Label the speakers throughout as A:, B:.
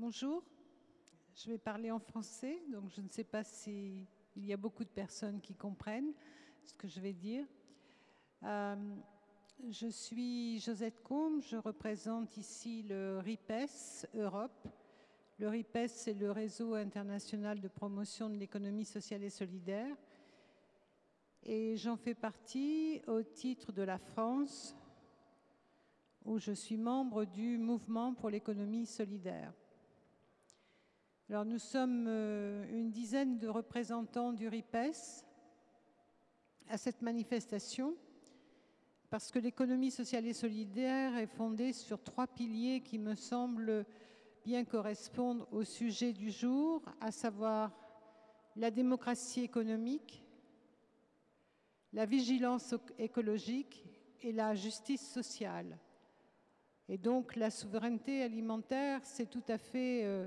A: Bonjour, je vais parler en français, donc je ne sais pas s'il y a beaucoup de personnes qui comprennent ce que je vais dire. Euh, je suis Josette Combe, je représente ici le RIPES Europe. Le RIPES, c'est le réseau international de promotion de l'économie sociale et solidaire. Et j'en fais partie au titre de la France, où je suis membre du mouvement pour l'économie solidaire. Alors nous sommes euh, une dizaine de représentants du RIPES à cette manifestation parce que l'économie sociale et solidaire est fondée sur trois piliers qui me semblent bien correspondre au sujet du jour, à savoir la démocratie économique, la vigilance écologique et la justice sociale. Et donc la souveraineté alimentaire, c'est tout à fait euh,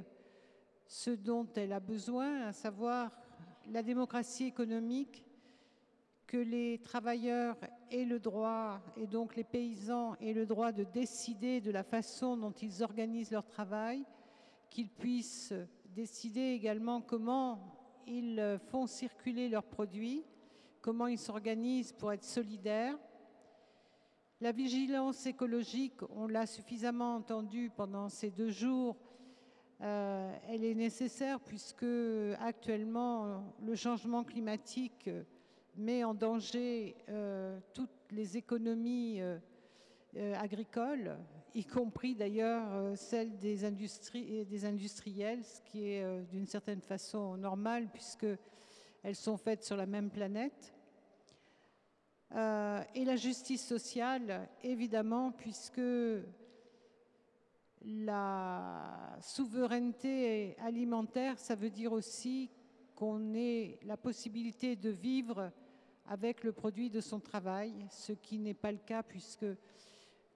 A: ce dont elle a besoin, à savoir la démocratie économique, que les travailleurs aient le droit, et donc les paysans aient le droit de décider de la façon dont ils organisent leur travail, qu'ils puissent décider également comment ils font circuler leurs produits, comment ils s'organisent pour être solidaires. La vigilance écologique, on l'a suffisamment entendu pendant ces deux jours, euh, elle est nécessaire puisque actuellement le changement climatique met en danger euh, toutes les économies euh, agricoles, y compris d'ailleurs celles des, des industriels, ce qui est d'une certaine façon normal puisqu'elles sont faites sur la même planète. et la justice sociale, évidemment, puisque la souveraineté alimentaire, ça veut dire aussi qu'on ait la possibilité de vivre avec le produit de son travail, ce qui n'est pas le cas puisque,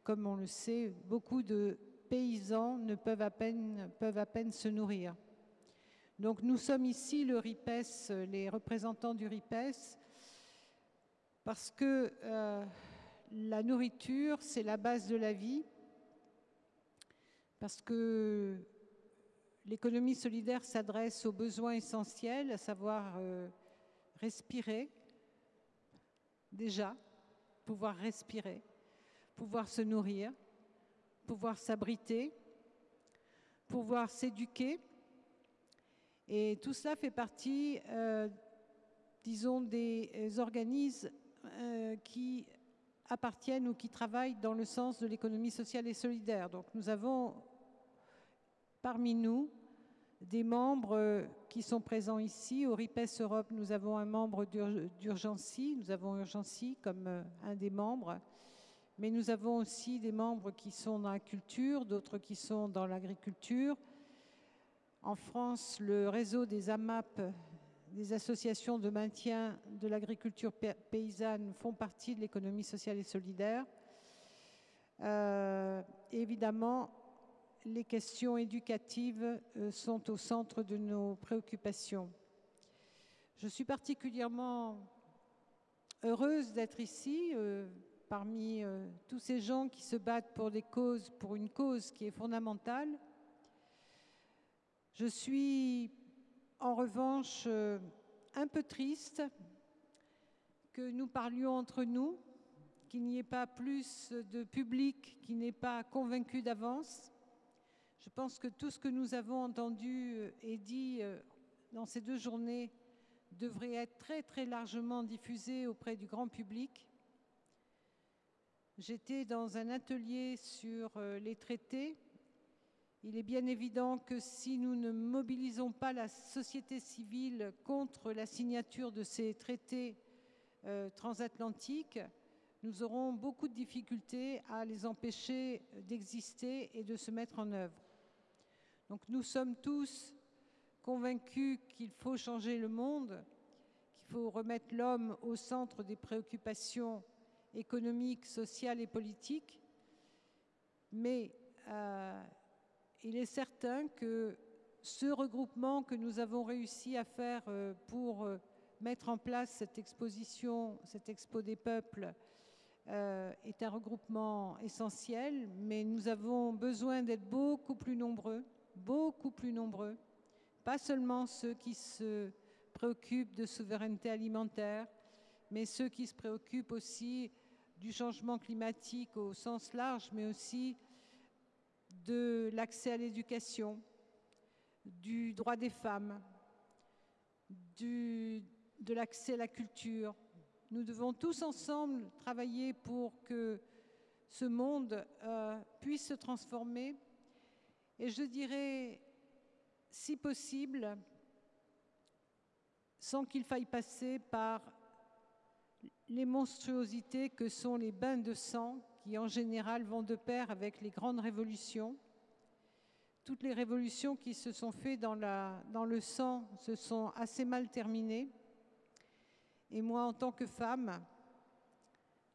A: comme on le sait, beaucoup de paysans ne peuvent à peine, se nourrir. Donc nous sommes ici, le RIPES, les représentants du RIPES, parce que euh, la nourriture, c'est la base de la vie, parce que l'économie solidaire s'adresse aux besoins essentiels, à savoir euh, respirer, déjà, pouvoir respirer, pouvoir se nourrir, pouvoir s'abriter, pouvoir s'éduquer. Et tout cela fait partie, euh, disons, des organismes euh, qui appartiennent ou qui travaillent dans le sens de l'économie sociale et solidaire. Donc nous avons parmi nous des membres euh, qui sont présents ici. Au RIPES Europe, nous avons un membre d'Urgency, nous avons Urgency comme euh, un des membres, mais nous avons aussi des membres qui sont dans la culture, d'autres qui sont dans l'agriculture. En France, le réseau des AMAP des associations de maintien de l'agriculture paysanne font partie de l'économie sociale et solidaire. Euh, évidemment, les questions éducatives euh, sont au centre de nos préoccupations. Je suis particulièrement heureuse d'être ici, euh, parmi tous ces gens qui se battent pour des causes, pour une cause qui est fondamentale. Je suis en revanche euh, un peu triste que nous parlions entre nous, qu'il n'y ait pas plus de public qui n'est pas convaincu d'avance. Je pense que tout ce que nous avons entendu euh, et dit euh, dans ces deux journées devrait être très très largement diffusé auprès du grand public. J'étais dans un atelier sur les traités il est bien évident que si nous ne mobilisons pas la société civile contre la signature de ces traités euh, transatlantiques, nous aurons beaucoup de difficultés à les empêcher d'exister et de se mettre en œuvre. Donc nous sommes tous convaincus qu'il faut changer le monde, qu'il faut remettre l'homme au centre des préoccupations économiques, sociales et politiques, mais euh, il est certain que ce regroupement que nous avons réussi à faire euh, pour euh, mettre en place cette exposition, cette Expo des peuples, est un regroupement essentiel, mais nous avons besoin d'être beaucoup plus nombreux beaucoup plus nombreux, pas seulement ceux qui se préoccupent de souveraineté alimentaire, mais ceux qui se préoccupent aussi du changement climatique au sens large, mais aussi de l'accès à l'éducation, du droit des femmes, de l'accès à la culture. Nous devons tous ensemble travailler pour que ce monde euh, puisse se transformer. Et je dirais, si possible, sans qu'il faille passer par les monstruosités que sont les bains de sang, qui en général vont de pair avec les grandes révolutions. Toutes les révolutions qui se sont faites dans, le sang se sont assez mal terminées. Et moi, en tant que femme,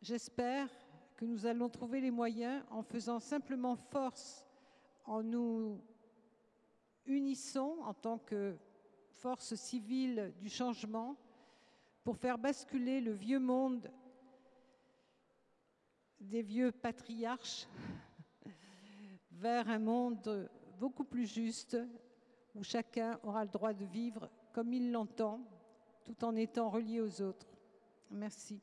A: j'espère que nous allons trouver les moyens en faisant simplement force, en nous unissant en tant que force civile du changement pour faire basculer le vieux monde des vieux patriarches vers un monde beaucoup plus juste où chacun aura le droit de vivre comme il l'entend tout en étant relié aux autres. Merci.